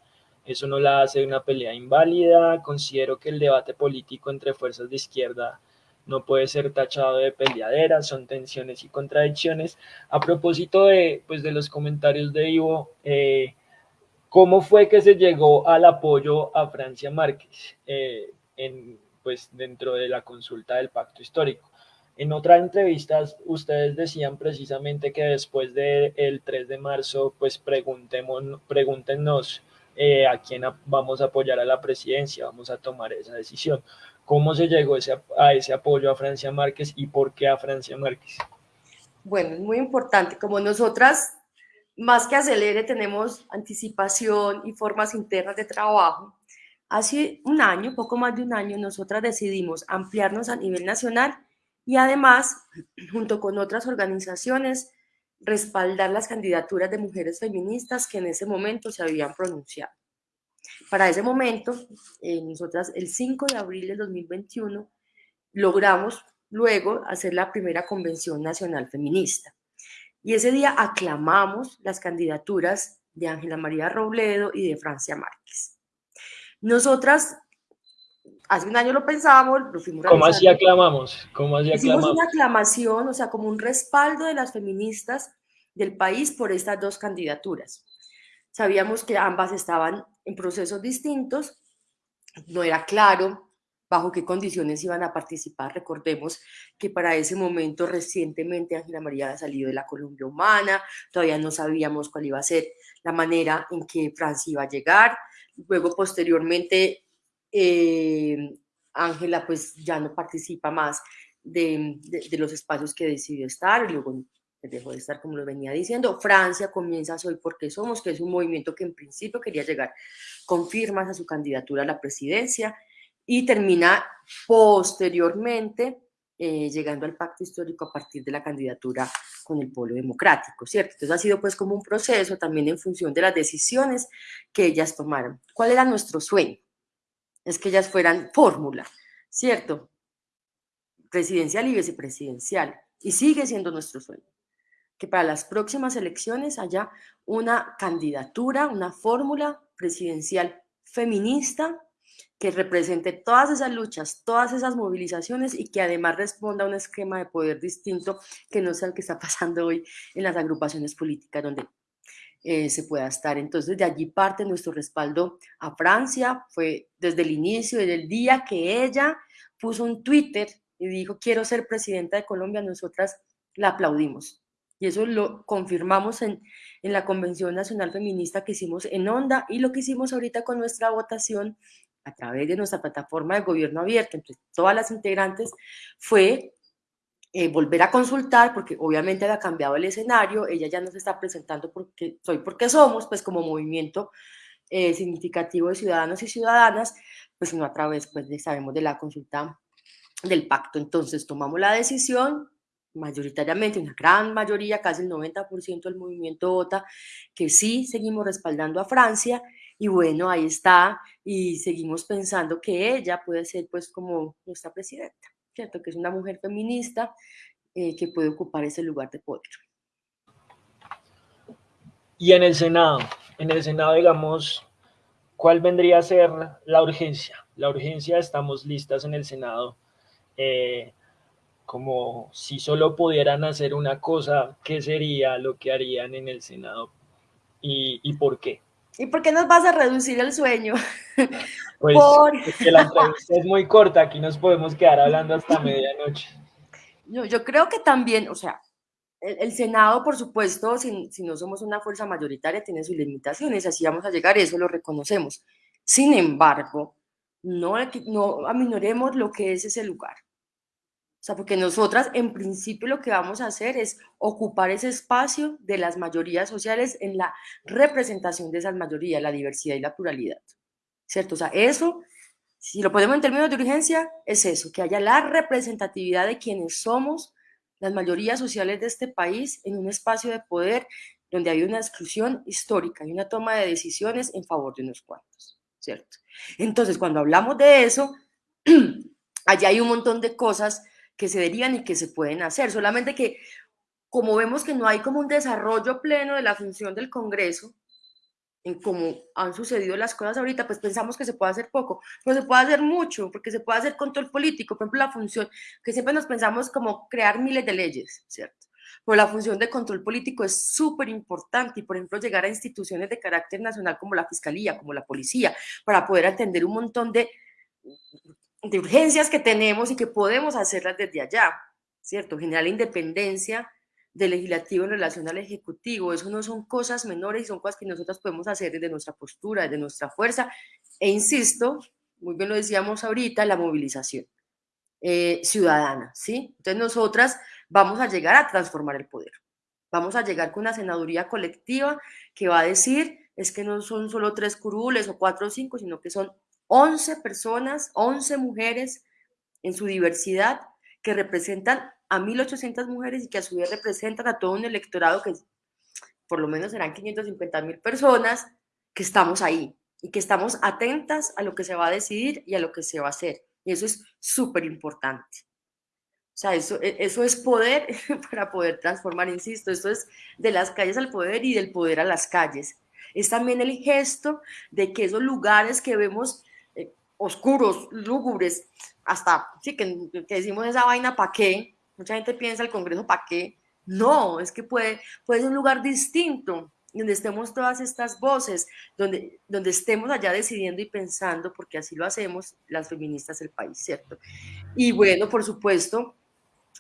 S1: eso no la hace una pelea inválida, considero que el debate político entre fuerzas de izquierda no puede ser tachado de peleadera, son tensiones y contradicciones. A propósito de, pues, de los comentarios de Ivo, eh, ¿Cómo fue que se llegó al apoyo a Francia Márquez eh, en, pues, dentro de la consulta del pacto histórico? En otras entrevistas ustedes decían precisamente que después del 3 de marzo, pues pregúntenos eh, a quién vamos a apoyar a la presidencia, vamos a tomar esa decisión. ¿Cómo se llegó ese, a ese apoyo a Francia Márquez y por qué a Francia Márquez?
S2: Bueno, es muy importante. Como nosotras, más que acelere, tenemos anticipación y formas internas de trabajo. Hace un año, poco más de un año, nosotras decidimos ampliarnos a nivel nacional y además, junto con otras organizaciones, respaldar las candidaturas de mujeres feministas que en ese momento se habían pronunciado. Para ese momento, eh, nosotras el 5 de abril del 2021 logramos luego hacer la primera convención nacional feminista. Y ese día aclamamos las candidaturas de Ángela María Robledo y de Francia Márquez. Nosotras hace un año lo pensábamos, lo fuimos
S1: ¿Cómo así aclamamos? ¿Cómo así
S2: aclamamos? Hicimos una aclamación, o sea, como un respaldo de las feministas del país por estas dos candidaturas. Sabíamos que ambas estaban en procesos distintos, no era claro bajo qué condiciones iban a participar. Recordemos que para ese momento recientemente Ángela María había salido de la Colombia Humana, todavía no sabíamos cuál iba a ser la manera en que Francia iba a llegar. Luego, posteriormente, eh, Ángela pues ya no participa más de, los espacios que decidió estar, luego dejó de estar como lo venía diciendo. Francia comienza Soy porque somos, que es un movimiento que en principio quería llegar con firmas a su candidatura a la presidencia y termina posteriormente eh, llegando al pacto histórico a partir de la candidatura con el pueblo democrático, ¿cierto? Entonces ha sido pues como un proceso también en función de las decisiones que ellas tomaron. ¿Cuál era nuestro sueño? Es que ellas fueran fórmula, ¿cierto? Presidencial y vicepresidencial. Y sigue siendo nuestro sueño. Que para las próximas elecciones haya una candidatura, una fórmula presidencial feminista que represente todas esas luchas, todas esas movilizaciones y que además responda a un esquema de poder distinto que no sea el que está pasando hoy en las agrupaciones políticas, donde eh, se pueda estar. Entonces, de allí parte nuestro respaldo a Francia. Fue desde el inicio, desde el día que ella puso un Twitter y dijo, quiero ser presidenta de Colombia, nosotras la aplaudimos. Y eso lo confirmamos en, en la Convención Nacional Feminista que hicimos en Onda y lo que hicimos ahorita con nuestra votación a través de nuestra plataforma de gobierno abierto entre todas las integrantes fue eh, volver a consultar, porque obviamente ha cambiado el escenario, ella ya no se está presentando porque soy porque somos, pues como movimiento eh, significativo de ciudadanos y ciudadanas, pues no a través, pues sabemos de la consulta del pacto. Entonces tomamos la decisión, mayoritariamente, una gran mayoría, casi el 90% del movimiento vota, que sí seguimos respaldando a Francia, y bueno, ahí está, y seguimos pensando que ella puede ser pues como nuestra presidenta. Que es una mujer feminista eh, que puede ocupar ese lugar de poder.
S1: Y en el Senado, en el Senado, digamos, ¿cuál vendría a ser la urgencia? La urgencia, estamos listas en el Senado. Eh, como si solo pudieran hacer una cosa, ¿qué sería lo que harían en el Senado? ¿Y, y por qué?
S2: ¿Y por qué nos vas a reducir el sueño?
S1: Pues porque la entrevista es muy corta, aquí nos podemos quedar hablando hasta medianoche.
S2: Yo, yo creo que también, o sea, el, Senado, por supuesto, si, si, no somos una fuerza mayoritaria, tiene sus limitaciones, así vamos a llegar, eso lo reconocemos. Sin embargo, no, no aminoremos lo que es ese lugar. O sea, porque nosotras en principio lo que vamos a hacer es ocupar ese espacio de las mayorías sociales en la representación de esas mayorías, la diversidad y la pluralidad. ¿Cierto? O sea, eso, si lo ponemos en términos de urgencia, es eso, que haya la representatividad de quienes somos las mayorías sociales de este país en un espacio de poder donde hay una exclusión histórica y una toma de decisiones en favor de unos cuantos, ¿cierto? Entonces, cuando hablamos de eso, allá hay un montón de cosas que se derivan y que se pueden hacer. Solamente que como vemos que no hay como un desarrollo pleno de la función del Congreso, en cómo han sucedido las cosas ahorita, pues pensamos que se puede hacer poco, pero se puede hacer mucho, porque se puede hacer control político, por ejemplo, la función, que siempre nos pensamos como crear miles de leyes, ¿cierto? pero la función de control político es súper importante y, por ejemplo, llegar a instituciones de carácter nacional como la Fiscalía, como la Policía, para poder atender un montón de, de urgencias que tenemos y que podemos hacerlas desde allá, ¿cierto? Generar independencia del legislativo en relación al ejecutivo. Eso no son cosas menores y son cosas que nosotros podemos hacer desde nuestra postura, desde nuestra fuerza. E insisto, muy bien lo decíamos ahorita, la movilización eh, ciudadana, ¿sí? Entonces nosotras vamos a llegar a transformar el poder. Vamos a llegar con una senaduría colectiva que va a decir, es que no son solo tres curules o cuatro o cinco, sino que son 11 personas, 11 mujeres en su diversidad que representan a 1.800 mujeres y que a su vez representan a todo un electorado que por lo menos serán 550 mil personas que estamos ahí y que estamos atentas a lo que se va a decidir y a lo que se va a hacer. Y eso es súper importante. O sea, eso, e, eso es poder para poder transformar, insisto, esto es de las calles al poder y del poder a las calles. Es también el gesto de que esos lugares que vemos oscuros, lúgubres, hasta, sí, que, que decimos esa vaina, ¿para qué? Mucha gente piensa el Congreso, ¿para qué? No, es que puede, puede ser un lugar distinto, donde estemos todas estas voces, donde, donde estemos allá decidiendo y pensando, porque así lo hacemos las feministas del país, ¿cierto? Y bueno, por supuesto,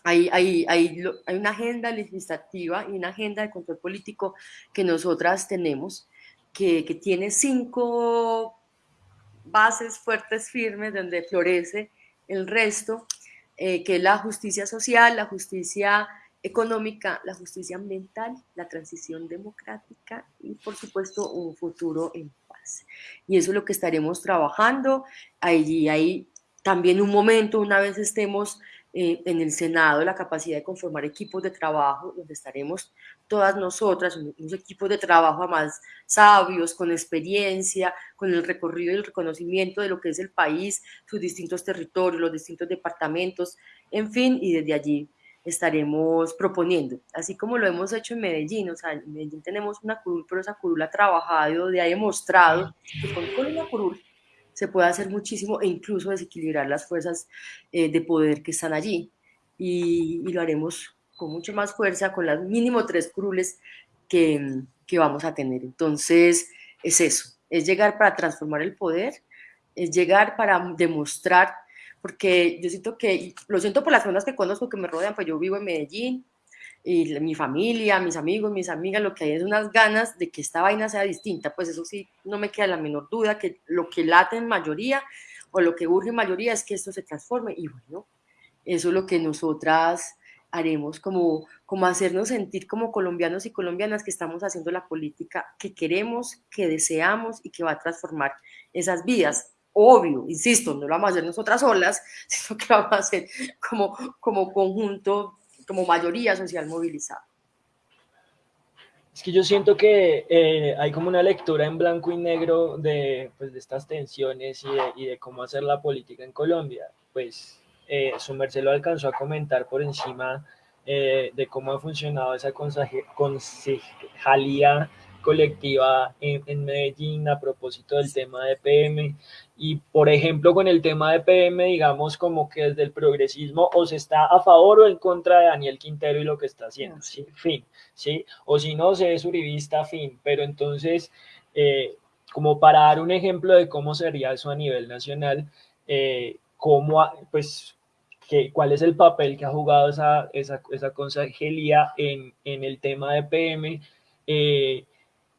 S2: hay, hay, hay, hay una agenda legislativa y una agenda de control político que nosotras tenemos, que, que tiene cinco bases fuertes, firmes, donde florece el resto, eh, que es la justicia social, la justicia económica, la justicia ambiental, la transición democrática y, por supuesto, un futuro en paz. Y eso es lo que estaremos trabajando. Allí hay también un momento, una vez estemos eh, en el Senado la capacidad de conformar equipos de trabajo, donde estaremos todas nosotras, unos equipos de trabajo más sabios, con experiencia, con el recorrido y el reconocimiento de lo que es el país, sus distintos territorios, los distintos departamentos, en fin, y desde allí estaremos proponiendo, así como lo hemos hecho en Medellín, o sea, en Medellín tenemos una curul, pero esa curul ha trabajado y ha demostrado que con una curul se puede hacer muchísimo e incluso desequilibrar las fuerzas eh, de poder que están allí. Y, lo haremos con mucha más fuerza, con las mínimo tres curules que, que vamos a tener. Entonces, es eso, es llegar para transformar el poder, es llegar para demostrar, porque yo siento que, lo siento por las personas que conozco que me rodean, pues yo vivo en Medellín, y mi familia, mis amigos, mis amigas, lo que hay es unas ganas de que esta vaina sea distinta, pues eso sí, no me queda la menor duda que lo que late en mayoría o lo que urge en mayoría es que esto se transforme y bueno, eso es lo que nosotras haremos, como, como hacernos sentir como colombianos y colombianas que estamos haciendo la política que queremos, que deseamos y que va a transformar esas vidas. Obvio, insisto, no lo vamos a hacer nosotras solas, sino que lo vamos a hacer como, como conjunto como mayoría social movilizada.
S1: Es que yo siento que eh, hay como una lectura en blanco y negro de, pues, de estas tensiones y de, cómo hacer la política en Colombia. Pues eh, su merced lo alcanzó a comentar por encima eh, de cómo ha funcionado esa concejalía colectiva en, Medellín a propósito del tema de PM. Y, por ejemplo, con el tema de PM, digamos como que desde el progresismo o se está a favor o en contra de Daniel Quintero y lo que está haciendo, ¿sí? Fin, ¿sí? O si no, se es uribista, fin. Pero entonces, eh, como para dar un ejemplo de cómo sería eso a nivel nacional, eh, cómo, pues, que, cuál es el papel que ha jugado esa, esa, esa consejería en, en el tema de PM, eh,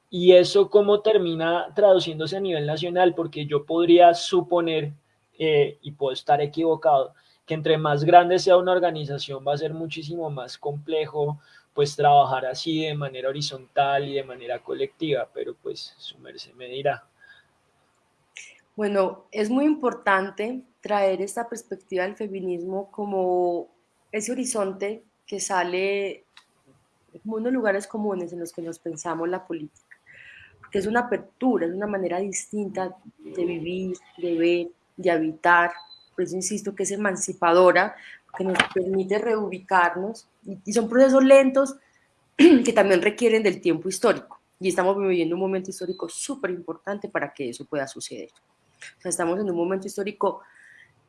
S1: y eso cómo termina traduciéndose a nivel nacional, porque yo podría suponer, eh, y puedo estar equivocado, que entre más grande sea una organización va a ser muchísimo más complejo pues trabajar así de manera horizontal y de manera colectiva, pero pues su merced me dirá.
S2: Bueno, es muy importante traer esta perspectiva del feminismo como ese horizonte que sale como unos lugares comunes en los que nos pensamos la política que es una apertura, es una manera distinta de vivir, de ver, de habitar. Por eso insisto que es emancipadora, que nos permite reubicarnos y, son procesos lentos que también requieren del tiempo histórico. Y estamos viviendo un momento histórico súper importante para que eso pueda suceder. O sea, estamos en un momento histórico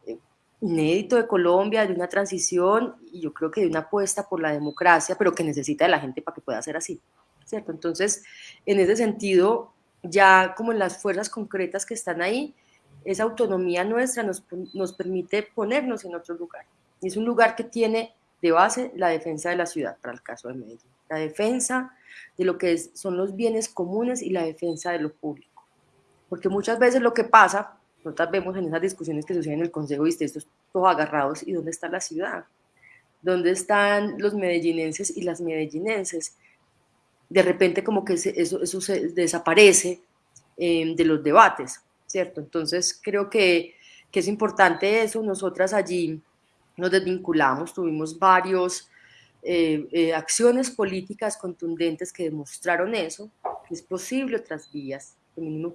S2: eh, inédito de Colombia, de una transición y yo creo que de una apuesta por la democracia, pero que necesita de la gente para que pueda ser así, ¿cierto? Entonces, en ese sentido, ya como en las fuerzas concretas que están ahí, esa autonomía nuestra nos, nos permite ponernos en otro lugar. Y es un lugar que tiene de base la defensa de la ciudad, para el caso de Medellín. La defensa de lo que son los bienes comunes y la defensa de lo público. Porque muchas veces lo que pasa, nosotros vemos en esas discusiones que suceden en el Consejo y estos todos agarrados, ¿y dónde está la ciudad? ¿Dónde están los medellinenses y las medellinenses? De repente como que eso, desaparece eh, de los debates, ¿cierto? Entonces creo que, que es importante eso. Nosotras allí nos desvinculamos, tuvimos varios eh, eh, acciones políticas contundentes que demostraron eso, que es posible otras vías,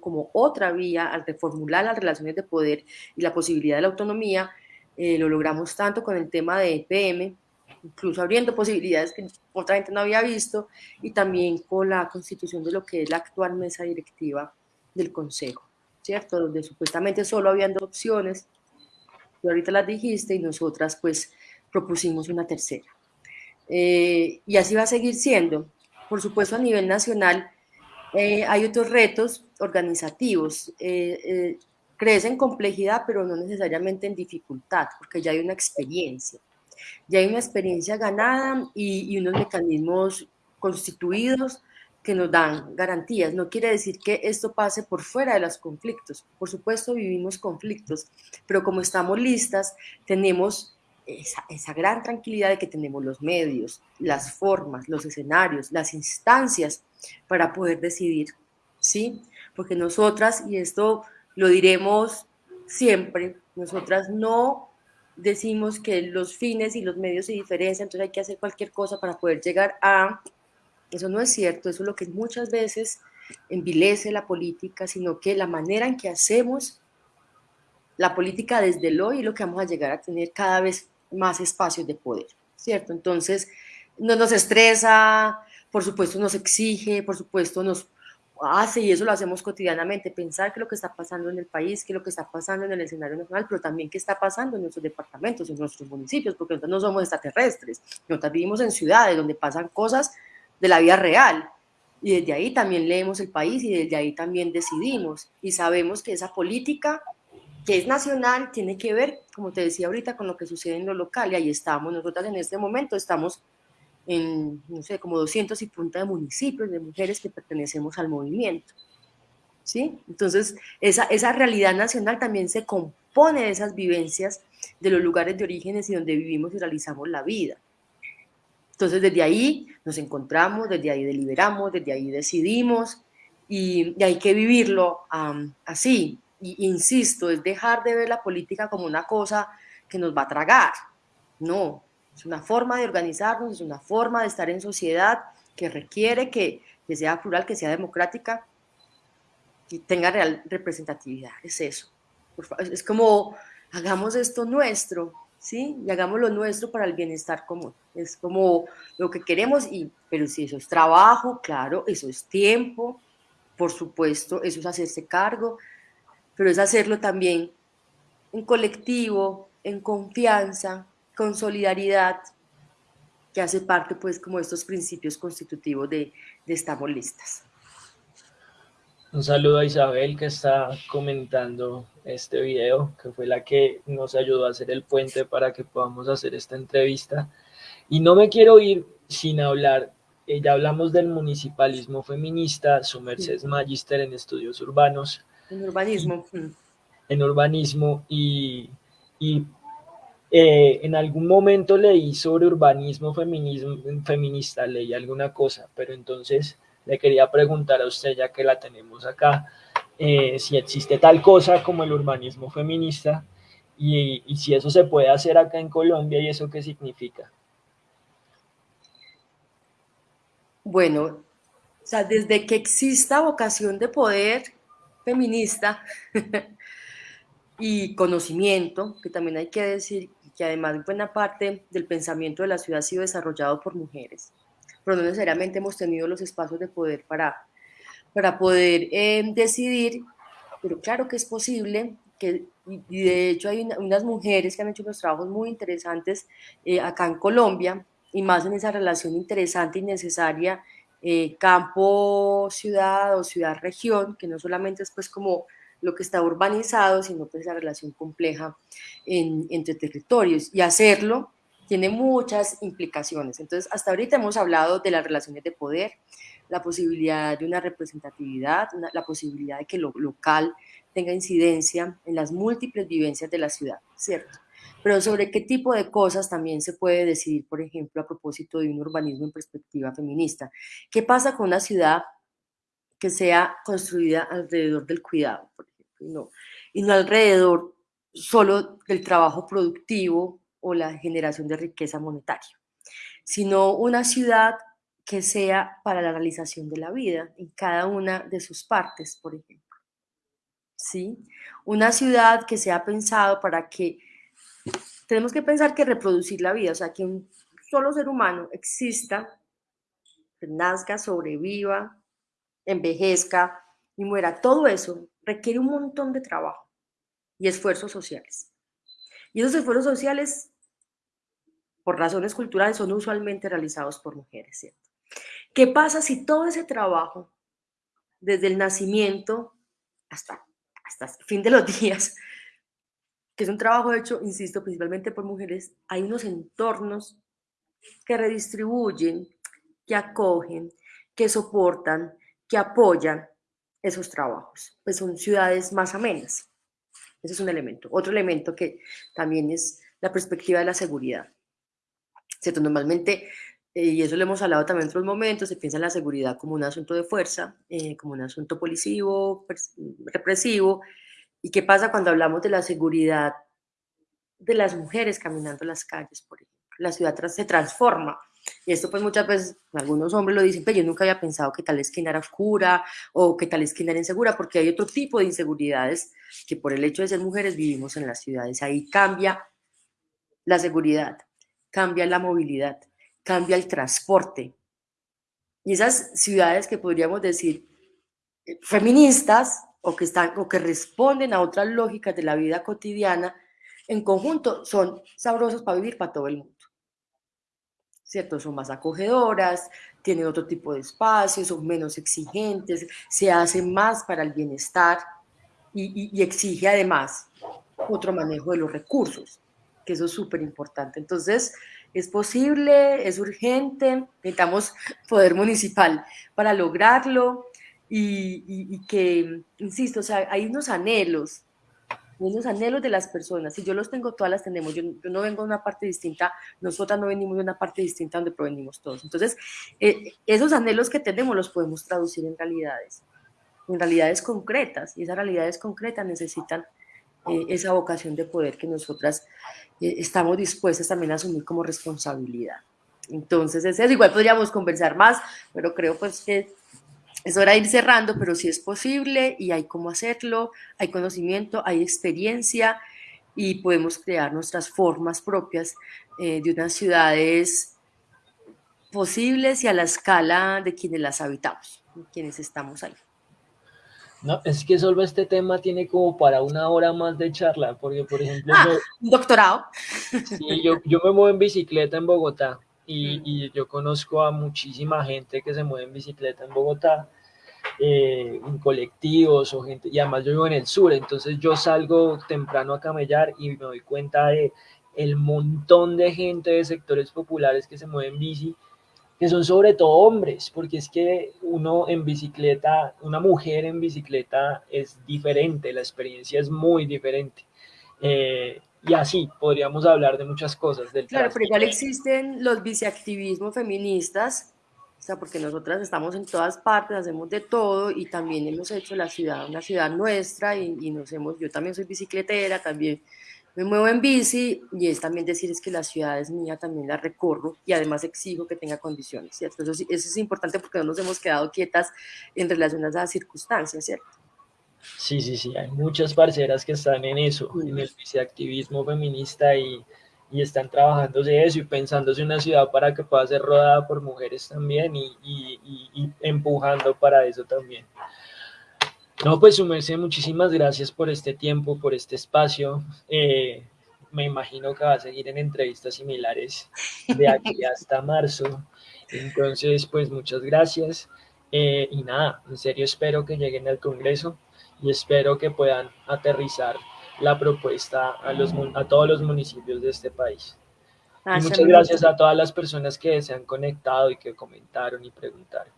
S2: como otra vía al reformular las relaciones de poder y la posibilidad de la autonomía, eh, lo logramos tanto con el tema de EPM, incluso abriendo posibilidades que otra gente no había visto, y también con la constitución de lo que es la actual mesa directiva del Consejo, ¿cierto? Donde supuestamente solo habían dos opciones, tú ahorita las dijiste, y nosotras pues propusimos una tercera. Eh, y así va a seguir siendo. Por supuesto, a nivel nacional eh, hay otros retos organizativos. Eh, crece en complejidad, pero no necesariamente en dificultad, porque ya hay una experiencia. Ya hay una experiencia ganada y, unos mecanismos constituidos que nos dan garantías. No quiere decir que esto pase por fuera de los conflictos. Por supuesto, vivimos conflictos, pero como estamos listas, tenemos esa, esa, gran tranquilidad de que tenemos los medios, las formas, los escenarios, las instancias para poder decidir, ¿sí? Porque nosotras, y esto lo diremos siempre, nosotras no decimos que los fines y los medios se diferencian, entonces hay que hacer cualquier cosa para poder llegar a eso no es cierto, eso es lo que muchas veces envilece la política, sino que la manera en que hacemos la política desde el hoy es lo que vamos a llegar a tener cada vez más espacios de poder, ¿cierto? Entonces, no nos estresa, por supuesto nos exige, por supuesto nos hace, y eso lo hacemos cotidianamente, pensar que lo que está pasando en el país, que lo que está pasando en el escenario nacional, pero también qué está pasando en nuestros departamentos, en nuestros municipios, porque nosotros no somos extraterrestres, nosotros vivimos en ciudades donde pasan cosas de la vida real. Y desde ahí también leemos el país y desde ahí también decidimos. Y sabemos que esa política que es nacional tiene que ver, como te decía ahorita, con lo que sucede en lo local. Y ahí estamos. Nosotros en este momento estamos en, no sé, como 200 y punta de municipios, de mujeres que pertenecemos al movimiento. ¿Sí? Entonces, esa, esa realidad nacional también se compone de esas vivencias de los lugares de orígenes y donde vivimos y realizamos la vida. Entonces, desde ahí nos encontramos, desde ahí deliberamos, desde ahí decidimos y, hay que vivirlo así. Y, insisto, es dejar de ver la política como una cosa que nos va a tragar. No, es una forma de organizarnos, es una forma de estar en sociedad que requiere que, que sea plural, que sea democrática y tenga real representatividad. Es eso. Es como, hagamos esto nuestro, ¿sí? Y hagamos lo nuestro para el bienestar común. Es como lo que queremos, y, pero si eso es trabajo, claro, eso es tiempo, por supuesto, eso es hacerse cargo, pero es hacerlo también en colectivo, en confianza, con solidaridad, que hace parte pues como estos principios constitutivos de, de Estamos Listas.
S1: Un saludo a Isabel que está comentando este video, que fue la que nos ayudó a hacer el puente para que podamos hacer esta entrevista. Y no me quiero ir sin hablar, eh, ya hablamos del municipalismo feminista, su merced es magíster en estudios urbanos.
S2: En urbanismo.
S1: En urbanismo y, y eh, en algún momento leí sobre urbanismo feminismo, feminista, leí alguna cosa, pero entonces le quería preguntar a usted, ya que la tenemos acá, eh, si existe tal cosa como el urbanismo feminista y, y, si eso se puede hacer acá en Colombia y eso qué significa.
S2: Bueno, o sea, desde que exista vocación de poder feminista y conocimiento, que también hay que decir que además buena parte del pensamiento de la ciudad ha sido desarrollado por mujeres. Pero no necesariamente hemos tenido los espacios de poder para, para poder eh, decidir, pero claro que es posible que, y de hecho hay unas mujeres que han hecho unos trabajos muy interesantes eh, acá en Colombia, y más en esa relación interesante y necesaria eh, campo-ciudad o ciudad-región, que no solamente es pues como lo que está urbanizado, sino pues la relación compleja entre territorios. Y hacerlo tiene muchas implicaciones. Entonces, hasta ahorita hemos hablado de las relaciones de poder, la posibilidad de una representatividad, la posibilidad de que lo local tenga incidencia en las múltiples vivencias de la ciudad, ¿cierto? Pero sobre qué tipo de cosas también se puede decidir, por ejemplo, a propósito de un urbanismo en perspectiva feminista. ¿Qué pasa con una ciudad que sea construida alrededor del cuidado, por y no, y alrededor solo del trabajo productivo o la generación de riqueza monetaria, sino una ciudad que sea para la realización de la vida en cada una de sus partes, por ejemplo. ¿Sí? Una ciudad que sea pensado para que tenemos que pensar que reproducir la vida, o sea, que un solo ser humano exista, nazca, sobreviva, envejezca y muera, todo eso requiere un montón de trabajo y esfuerzos sociales. Y esos esfuerzos sociales, por razones culturales, son usualmente realizados por mujeres, ¿cierto? ¿Qué pasa si todo ese trabajo, desde el nacimiento hasta, hasta el fin de los días, que es un trabajo hecho, insisto, principalmente por mujeres, hay unos entornos que redistribuyen, que acogen, que soportan, que apoyan esos trabajos. Pues son ciudades más amenas. Ese es un elemento. Otro elemento que también es la perspectiva de la seguridad. ¿Cierto? Normalmente, eh, y eso lo hemos hablado también en otros momentos, se piensa en la seguridad como un asunto de fuerza, eh, como un asunto policivo, represivo, ¿Y qué pasa cuando hablamos de la seguridad de las mujeres caminando las calles, por? La ciudad se transforma. Y esto pues muchas veces algunos hombres lo dicen, pero yo nunca había pensado que tal esquina era oscura o que tal esquina era insegura, porque hay otro tipo de inseguridades que por el hecho de ser mujeres vivimos en las ciudades. Ahí cambia la seguridad, cambia la movilidad, cambia el transporte. Y esas ciudades que podríamos decir eh, feministas o que, están, o que responden a otras lógicas de la vida cotidiana, en conjunto son sabrosos para vivir para todo el mundo. ¿Cierto? Son más acogedoras, tienen otro tipo de espacios, son menos exigentes, se hacen más para el bienestar y, y exige además otro manejo de los recursos, que eso es súper importante. Entonces, es posible, es urgente, necesitamos poder municipal para lograrlo y, que, insisto, o sea, hay unos anhelos, unos anhelos de las personas, si yo los tengo, todas las tenemos, yo, no vengo de una parte distinta, nosotras no venimos de una parte distinta donde provenimos todos. Entonces, eh, esos anhelos que tenemos los podemos traducir en realidades, en realidades concretas, y esas realidades concretas necesitan eh, esa vocación de poder que nosotras eh, estamos dispuestas también a asumir como responsabilidad. Entonces, es eso. Igual podríamos conversar más, pero creo pues que es hora de ir cerrando, pero sí es posible y hay cómo hacerlo, hay conocimiento, hay experiencia y podemos crear nuestras formas propias eh, de unas ciudades posibles y a la escala de quienes las habitamos, quienes estamos ahí.
S1: No, es que solo este tema tiene como para una hora más de charla, porque por ejemplo...
S2: Ah, un doctorado.
S1: Sí, yo, yo me muevo en bicicleta en Bogotá y, yo conozco a muchísima gente que se mueve en bicicleta en Bogotá, eh, en colectivos o gente, y además yo vivo en el sur, entonces yo salgo temprano a camellar y me doy cuenta de el montón de gente de sectores populares que se mueven en bici, que son sobre todo hombres, porque es que uno en bicicleta, una mujer en bicicleta es diferente, la experiencia es muy diferente. Eh, y así podríamos hablar de muchas cosas. Del
S2: claro, pero igual existen los viceactivismos feministas, o sea, porque nosotras estamos en todas partes, hacemos de todo y también hemos hecho la ciudad una ciudad nuestra y, y nos hemos, yo también soy bicicletera, también me muevo en bici y es también decir es que la ciudad es mía, también la recorro y además exijo que tenga condiciones, ¿cierto? Eso, eso es importante porque no nos hemos quedado quietas en relación a esas circunstancias, ¿cierto?
S1: Sí, sí, sí, hay muchas parceras que están en eso, en el viceactivismo feminista y, y están trabajándose eso y pensándose una ciudad para que pueda ser rodada por mujeres también y, y, y empujando para eso también. No, pues su merced, muchísimas gracias por este tiempo, por este espacio. Eh, me imagino que va a seguir en entrevistas similares de aquí hasta marzo. Entonces, pues muchas gracias. Eh, y nada, en serio espero que lleguen al Congreso y espero que puedan aterrizar la propuesta a, los, a todos los municipios de este país. y muchas gracias a todas las personas que se han conectado y que comentaron y preguntaron.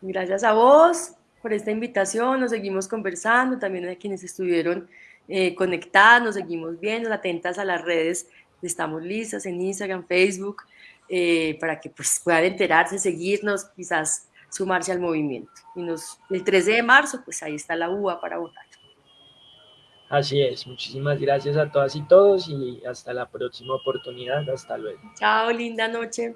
S2: Gracias a vos por esta invitación, nos seguimos conversando, también a quienes estuvieron eh, conectadas, nos seguimos viendo, atentas a las redes, estamos listas en Instagram, Facebook, eh, para que pues, puedan enterarse, seguirnos, quizás sumarse al movimiento. Y nos, el 13 de marzo, pues ahí está la UA para votar.
S1: Así es, muchísimas gracias a todas y todos y hasta la próxima oportunidad, hasta luego.
S2: Chao, linda noche.